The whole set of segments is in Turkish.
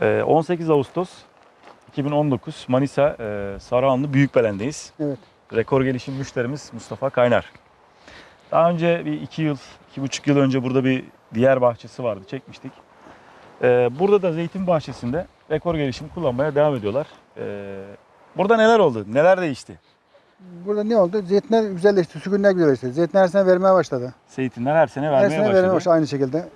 Ee, 18 Ağustos 2019 Manisa e, Sarıhanlı Büyükbelen'deyiz. Evet. Rekor gelişim müşterimiz Mustafa Kaynar. Daha önce bir iki yıl, iki buçuk yıl önce burada bir diğer bahçesi vardı. Çekmiştik. Ee, burada da zeytin bahçesinde rekor gelişim kullanmaya devam ediyorlar. Ee, burada neler oldu? Neler değişti? Burada ne oldu? Zeytinler güzelleşti, sürgünler güzelleşti. Zeytinler her sene vermeye başladı. Zeytinler her sene Her vermeye sene başladı. vermeye başladı aynı şekilde.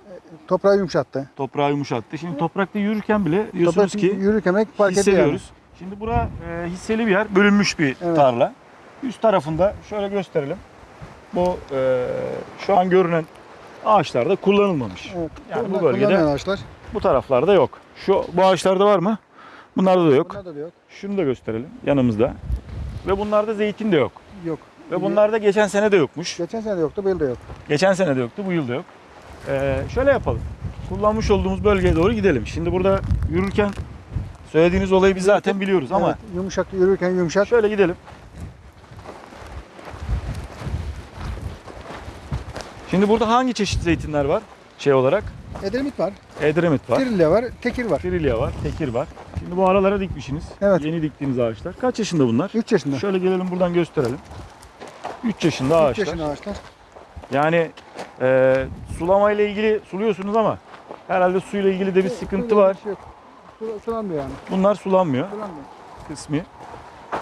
Toprağı yumuşattı. Toprağı yumuşattı. Şimdi toprakta yürürken bile diyorsunuz Toprak ki yürürken fark ediyor yani. hissediyoruz. Şimdi bura e, hisseli bir yer, bölünmüş bir Evet. tarla. Üst tarafında şöyle gösterelim. Bu e, şu an görünen ağaçlarda kullanılmamış. Evet. Yani bu bölgede- ağaçlar. Bu taraflarda yok. Şu bu ağaçlarda var mı? Bunlarda da yok. Bunlar da yok. Şunu da gösterelim yanımızda. Ve bunlarda zeytin de yok. Yok. Ve bunlarda geçen sene de yokmuş. Geçen sene de yoktu, bu yıl da yok. Geçen sene de yoktu, bu yıl da yok. Ee, şöyle yapalım. Kullanmış olduğumuz bölgeye doğru gidelim. Şimdi burada yürürken söylediğiniz olayı biz zaten biliyoruz ama Evet, yumuşak yürürken yumuşak. şöyle gidelim. Şimdi burada hangi çeşit zeytinler var şey olarak? Edremit var, Edremit var, Trilya var, Tekir var. Firilya var, Tekir var. Şimdi bu aralara dikmişsiniz. Evet. Yeni diktiğiniz ağaçlar. Kaç yaşında bunlar? 3 yaşında. Şöyle gelelim buradan gösterelim. 3 yaşında 3 ağaçlar. yaşında ağaçlar. Yani e, sulama ile ilgili suluyorsunuz ama herhalde suyla ilgili de bir sıkıntı var. bir şey yok. Sulanmıyor yani. Bunlar sulanmıyor Sulanmıyor. kısmi.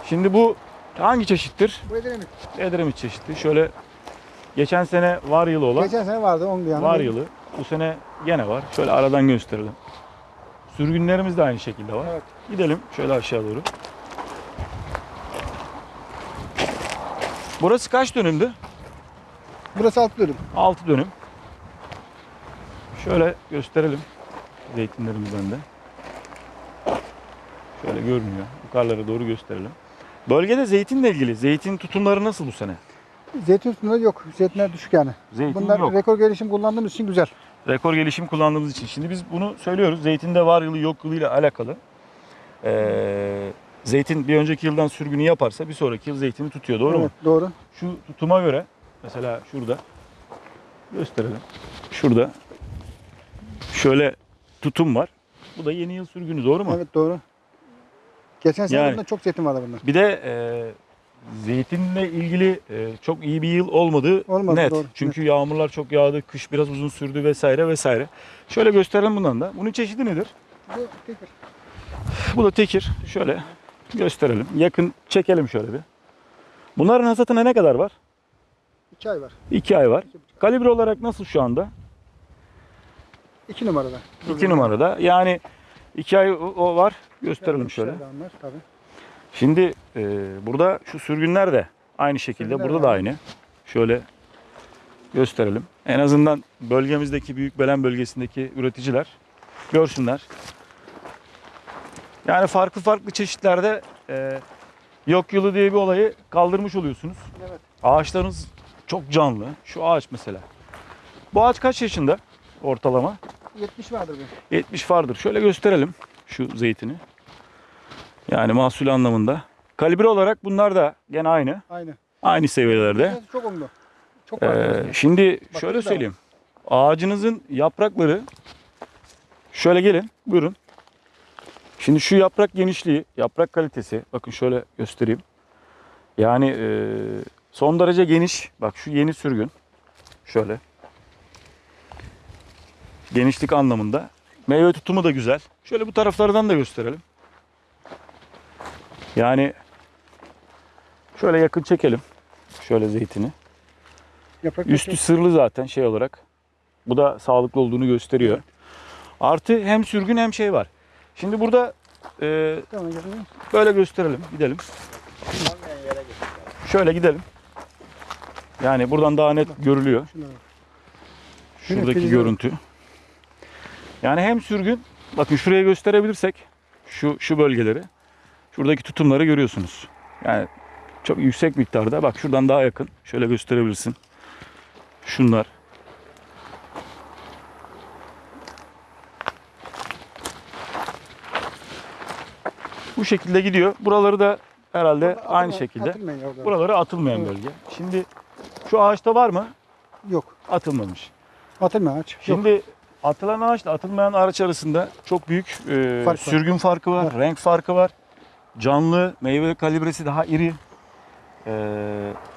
Şimdi bu hangi çeşittir? Bu Edremit. Edremit çeşidi. Şöyle geçen sene var yılı olan Geçen sene vardı 10 yani. var yılı. Bu sene gene var. Şöyle aradan gösterelim. Sürgünlerimiz de aynı şekilde var. Evet. Gidelim şöyle aşağı doğru. Burası kaç dönümdü? Burası alt bölüm. 6 dönüm. Şöyle gösterelim zeytinlerimizden de. Şöyle görünüyor. Yukarılara doğru gösterelim. Bölgede zeytinle ilgili zeytin tutumları nasıl bu sene? Zeytin üstünde yok. Zeytinler düşük yani. Zeytin Bunlar yok. rekor gelişim kullandığımız için güzel. Rekor gelişim kullandığımız için. Şimdi biz bunu söylüyoruz. Zeytinde var yılı yok yılı ile alakalı. Ee, zeytin bir önceki yıldan sürgünü yaparsa bir sonraki yıl zeytini tutuyor. Doğru mu? evet, Doğru. Şu tutuma göre mesela şurada gösterelim. Şurada şöyle tutum var. Bu da yeni yıl sürgünü doğru mu? Evet doğru. Geçen sene Yani- çok zeytin vardı bunlar. Bir de e, zeytinle ilgili e, çok iyi bir yıl olmadı. Olmadı, net. doğru, Çünkü yağmurlar çok yağdı, kış biraz uzun sürdü vesaire vesaire. Şöyle gösterelim bundan da. Bunun çeşidi nedir? Bu tekir. Bu da tekir. Şöyle gösterelim. Yakın çekelim şöyle bir. Bunların hasatına ne kadar var? 2 ay var. 2 ay var. Kalibre olarak nasıl şu anda? 2 numarada. 2 numarada. Yani 2 ay o- var. Gösterelim şöyle. onlar, tabii. Şimdi e, burada şu sürgünler de aynı şekilde. Sürgünler burada de da aynı. Şöyle gösterelim. En azından bölgemizdeki Büyükbelen bölgesindeki üreticiler görsünler. Yani farklı farklı çeşitlerde e, yok yılı diye bir olayı kaldırmış oluyorsunuz. Evet. Ağaçlarınız çok canlı. Şu ağaç mesela. Bu ağaç kaç yaşında ortalama? 70 vardır bu. 70 vardır. Şöyle gösterelim şu zeytini. Yani mahsul anlamında. Kalibre olarak bunlar da gene aynı. Aynı. Aynı seviyelerde. Çok onlu. Çok. Ee, şimdi Bak, şöyle söyleyeyim. Ağacınızın yaprakları şöyle gelin buyurun. Şimdi şu yaprak genişliği, yaprak kalitesi bakın şöyle göstereyim. Yani e, son derece geniş. Bak şu yeni sürgün. Şöyle. Genişlik anlamında. Meyve tutumu da güzel. Şöyle bu taraflardan da gösterelim. Yani şöyle yakın çekelim. Şöyle zeytini. Yaprak Üstü Üstü. sırlı zaten şey olarak. Bu da sağlıklı olduğunu gösteriyor. Artı hem sürgün hem şey var. Şimdi burada e, böyle gösterelim. Gidelim. Şöyle gidelim. Yani buradan daha net görülüyor. Şuradaki görüntü. Yani hem sürgün, bakın şuraya gösterebilirsek şu şu bölgeleri, şuradaki tutumları görüyorsunuz. Yani çok yüksek miktarda. Bak şuradan daha yakın. Şöyle gösterebilirsin. Şunlar. Bu şekilde gidiyor. Buraları da herhalde Orada aynı atılma- şekilde. Buraları atılmayan Evet. bölge. Şimdi şu ağaçta var mı? Yok. Atılmamış. Atılma ağaç. Yok. Şimdi atılan ağaçla atılmayan ağaç arasında çok büyük e, Fark var. sürgün farkı var, renk farkı var. Canlı, meyve kalibresi daha iri. E,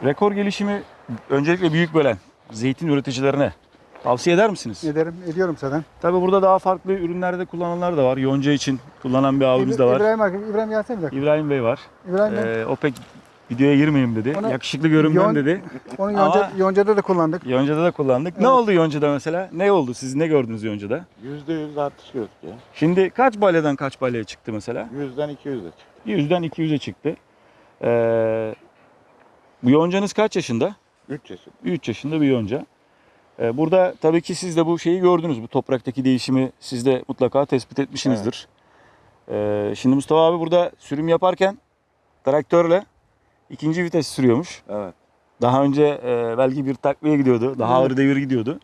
rekor gelişimi öncelikle büyük bölen zeytin üreticilerine tavsiye eder misiniz? Ederim, ediyorum zaten. Tabii burada daha farklı ürünlerde kullananlar da var. Yonca için kullanan bir abimiz de var. İbrahim, İbrahim gelsene bir dakika. İbrahim Bey var. İbrahim Bey, E, o pek videoya girmeyeyim dedi. Onu- Yakışıklı görünmem Yon- dedi. onu ama- yonca, yoncada da kullandık. Yonca'da da kullandık. Ne Evet. oldu Yonca'da mesela? Ne oldu? Siz ne gördünüz Yonca'da? Yüzde yüz artış gördük ya. Şimdi kaç balyeden kaç balyaya çıktı mesela? Yüzden iki yüze çıktı. 100'den 200'e çıktı. Ee, bu yoncanız kaç yaşında? Üç yaşında. 3 yaşında bir yonca. Ee, burada tabii ki siz de bu şeyi gördünüz. Bu topraktaki değişimi siz de mutlaka tespit etmişsinizdir. Ee, şimdi Mustafa abi burada sürüm yaparken traktörle ikinci vites sürüyormuş. Evet. Daha önce e, belki bir takviye gidiyordu. Daha Evet. ağır devir gidiyordu.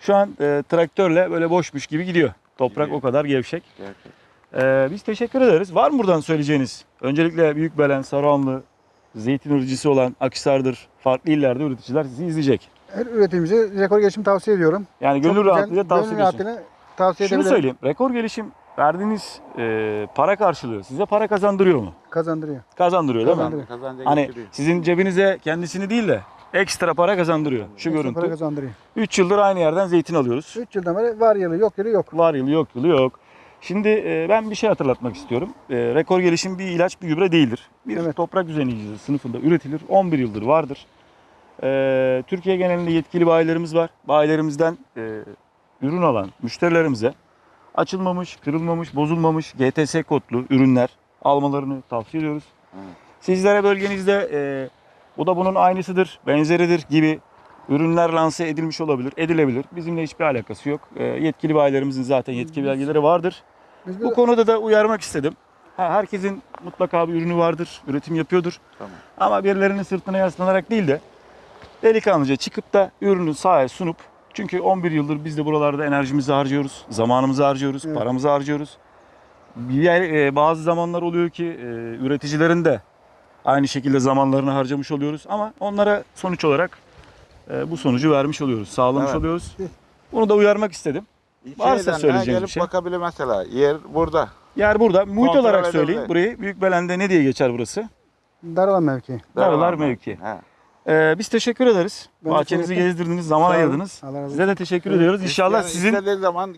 Şu an e, traktörle böyle boşmuş gibi gidiyor. Toprak Gidiyor. o kadar gevşek. Gerçekten. Ee, biz teşekkür ederiz. Var mı buradan söyleyeceğiniz? Öncelikle Büyükbelen, Saruhanlı, zeytin üreticisi olan Akhisar'dır. Farklı illerde üreticiler sizi izleyecek. Her üreticimize rekor gelişim tavsiye ediyorum. Yani Çok gönül güzel, rahatlığıyla tavsiye ediyorsun. tavsiye Şunu edebilirim. söyleyeyim. Rekor gelişim verdiğiniz e, para karşılığı size para kazandırıyor mu? Kazandırıyor. Kazandırıyor değil mi? Kazandırıyor. Hani getiriyor. sizin cebinize kendisini değil de ekstra para kazandırıyor. Şu Ekstra Para görüntü. kazandırıyor. 3 yıldır aynı yerden zeytin alıyoruz. 3 yıldan beri var yılı yok yılı yok. Var yılı yok yılı yok. Şimdi e, ben bir şey hatırlatmak istiyorum. E, rekor gelişim bir ilaç bir gübre değildir. Bir Evet. toprak düzenleyicisi sınıfında üretilir. 11 yıldır vardır. E, Türkiye genelinde yetkili bayilerimiz var. Bayilerimizden e, ürün alan müşterilerimize açılmamış, kırılmamış, bozulmamış GTS kodlu ürünler almalarını tavsiye ediyoruz. Evet. Sizlere bölgenizde e, bu da bunun aynısıdır, benzeridir gibi ürünler lanse edilmiş olabilir, edilebilir. Bizimle hiçbir alakası yok. E, yetkili bayilerimizin zaten yetkili belgeleri vardır. Biz Bu konuda da uyarmak istedim. Ha, herkesin mutlaka bir ürünü vardır, üretim yapıyordur. Tamam. Ama birilerinin sırtına yaslanarak değil de delikanlıca çıkıp da ürünü sahaya sunup çünkü 11 yıldır biz de buralarda enerjimizi harcıyoruz, zamanımızı harcıyoruz, Evet. paramızı harcıyoruz. Bir yer, e, bazı zamanlar oluyor ki e, üreticilerin de aynı şekilde zamanlarını harcamış oluyoruz ama onlara sonuç olarak e, bu sonucu vermiş oluyoruz, sağlamış Evet. oluyoruz. Bunu da uyarmak istedim. Varsa ha, söyleyeceğiniz gelip bir şey. bakabilir mesela. Yer burada. Yer burada. Muhit Kontrol olarak söyleyeyim. Burayı Büyükbelen'de ne diye geçer burası? Daralan mevki. Dağlar mevki. He. Ee, biz teşekkür ederiz. Ben Bahçenizi teşekkür gezdirdiniz, zaman ayırdınız. Allah razı olsun. Size de teşekkür ediyoruz. İnşallah sizin istediği zaman